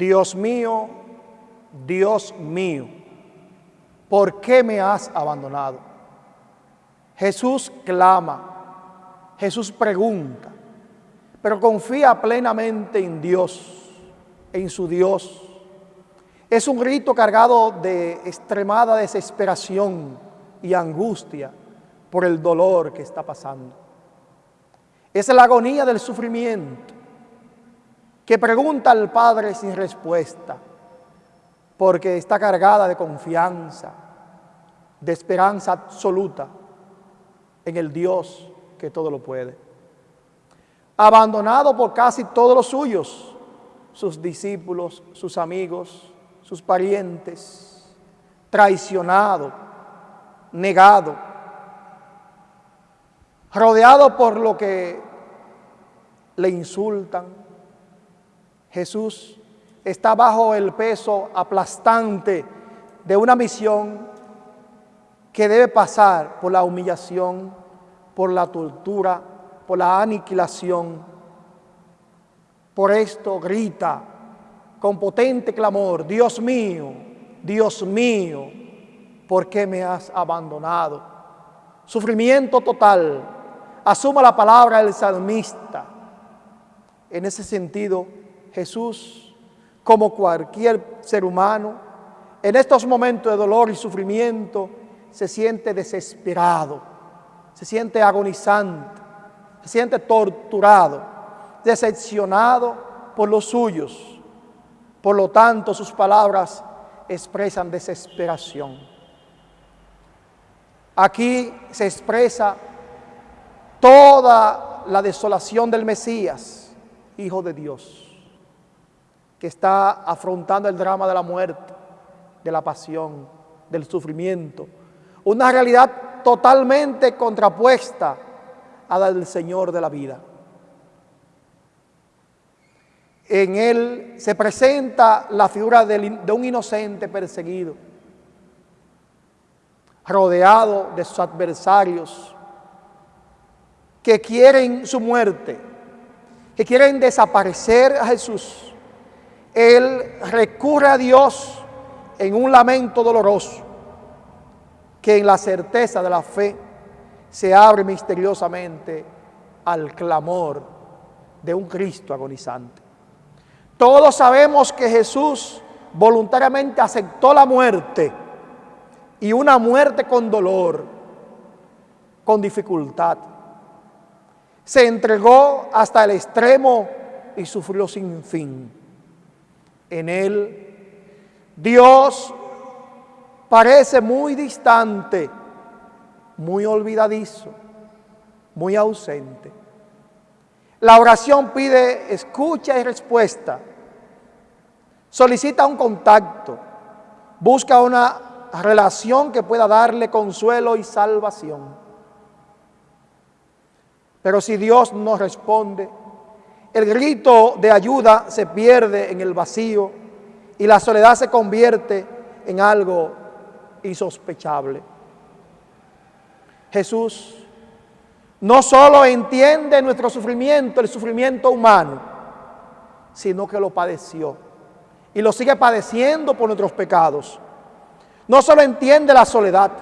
Dios mío, Dios mío, ¿por qué me has abandonado? Jesús clama, Jesús pregunta, pero confía plenamente en Dios, en su Dios. Es un grito cargado de extremada desesperación y angustia por el dolor que está pasando. Es la agonía del sufrimiento que pregunta al Padre sin respuesta, porque está cargada de confianza, de esperanza absoluta en el Dios que todo lo puede. Abandonado por casi todos los suyos, sus discípulos, sus amigos, sus parientes, traicionado, negado, rodeado por lo que le insultan, Jesús está bajo el peso aplastante de una misión que debe pasar por la humillación, por la tortura, por la aniquilación. Por esto grita con potente clamor, Dios mío, Dios mío, ¿por qué me has abandonado? Sufrimiento total. Asuma la palabra del salmista. En ese sentido, Jesús, como cualquier ser humano, en estos momentos de dolor y sufrimiento, se siente desesperado, se siente agonizante, se siente torturado, decepcionado por los suyos. Por lo tanto, sus palabras expresan desesperación. Aquí se expresa toda la desolación del Mesías, Hijo de Dios que está afrontando el drama de la muerte, de la pasión, del sufrimiento. Una realidad totalmente contrapuesta a la del Señor de la vida. En él se presenta la figura de un inocente perseguido, rodeado de sus adversarios, que quieren su muerte, que quieren desaparecer a Jesús él recurre a Dios en un lamento doloroso que en la certeza de la fe se abre misteriosamente al clamor de un Cristo agonizante. Todos sabemos que Jesús voluntariamente aceptó la muerte y una muerte con dolor, con dificultad. Se entregó hasta el extremo y sufrió sin fin en él. Dios parece muy distante, muy olvidadizo, muy ausente. La oración pide escucha y respuesta. Solicita un contacto. Busca una relación que pueda darle consuelo y salvación. Pero si Dios no responde, el grito de ayuda se pierde en el vacío y la soledad se convierte en algo insospechable. Jesús no solo entiende nuestro sufrimiento, el sufrimiento humano, sino que lo padeció y lo sigue padeciendo por nuestros pecados. No solo entiende la soledad,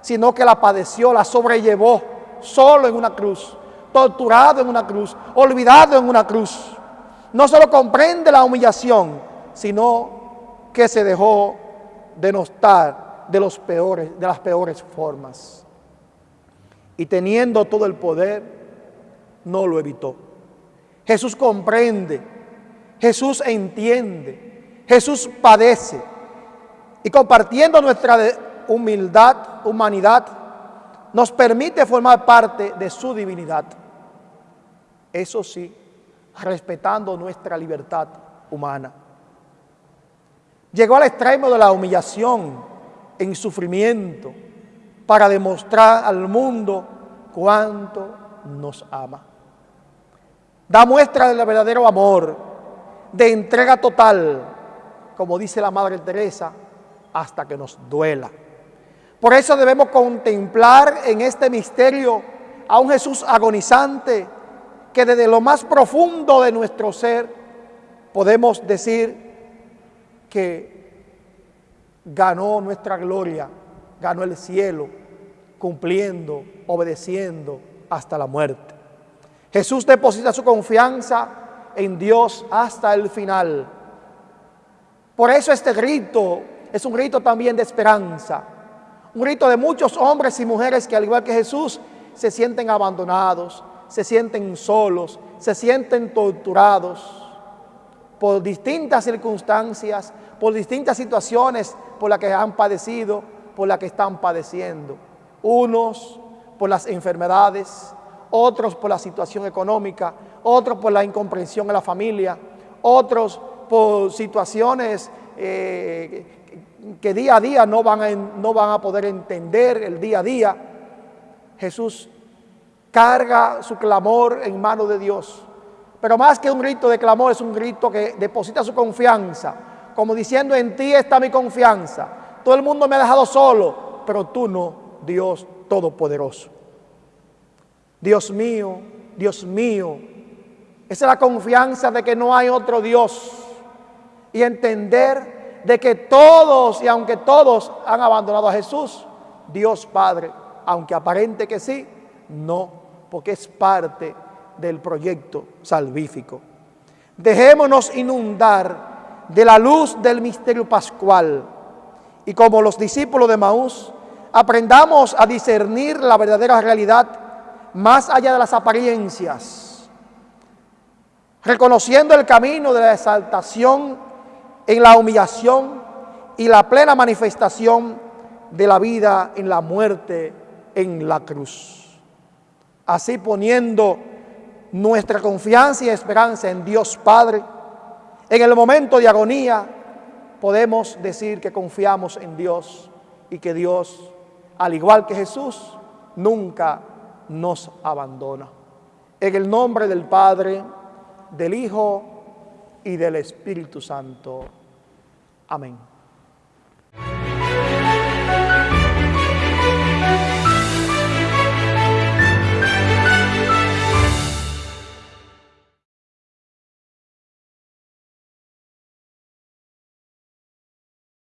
sino que la padeció, la sobrellevó solo en una cruz torturado en una cruz, olvidado en una cruz. No solo comprende la humillación, sino que se dejó denostar de, los peores, de las peores formas. Y teniendo todo el poder, no lo evitó. Jesús comprende, Jesús entiende, Jesús padece. Y compartiendo nuestra humildad, humanidad, nos permite formar parte de su divinidad eso sí, respetando nuestra libertad humana. Llegó al extremo de la humillación en sufrimiento para demostrar al mundo cuánto nos ama. Da muestra del verdadero amor, de entrega total, como dice la Madre Teresa, hasta que nos duela. Por eso debemos contemplar en este misterio a un Jesús agonizante que desde lo más profundo de nuestro ser podemos decir que ganó nuestra gloria, ganó el cielo, cumpliendo, obedeciendo hasta la muerte. Jesús deposita su confianza en Dios hasta el final. Por eso este grito es un grito también de esperanza, un grito de muchos hombres y mujeres que al igual que Jesús se sienten abandonados, se sienten solos, se sienten torturados por distintas circunstancias, por distintas situaciones por las que han padecido, por las que están padeciendo. Unos por las enfermedades, otros por la situación económica, otros por la incomprensión en la familia, otros por situaciones eh, que día a día no van, a, no van a poder entender el día a día. Jesús carga su clamor en mano de Dios. Pero más que un grito de clamor, es un grito que deposita su confianza, como diciendo, en ti está mi confianza. Todo el mundo me ha dejado solo, pero tú no, Dios Todopoderoso. Dios mío, Dios mío, esa es la confianza de que no hay otro Dios. Y entender de que todos, y aunque todos han abandonado a Jesús, Dios Padre, aunque aparente que sí, no, porque es parte del proyecto salvífico. Dejémonos inundar de la luz del misterio pascual y como los discípulos de Maús, aprendamos a discernir la verdadera realidad más allá de las apariencias, reconociendo el camino de la exaltación en la humillación y la plena manifestación de la vida en la muerte en la cruz. Así poniendo nuestra confianza y esperanza en Dios Padre, en el momento de agonía podemos decir que confiamos en Dios y que Dios, al igual que Jesús, nunca nos abandona. En el nombre del Padre, del Hijo y del Espíritu Santo. Amén.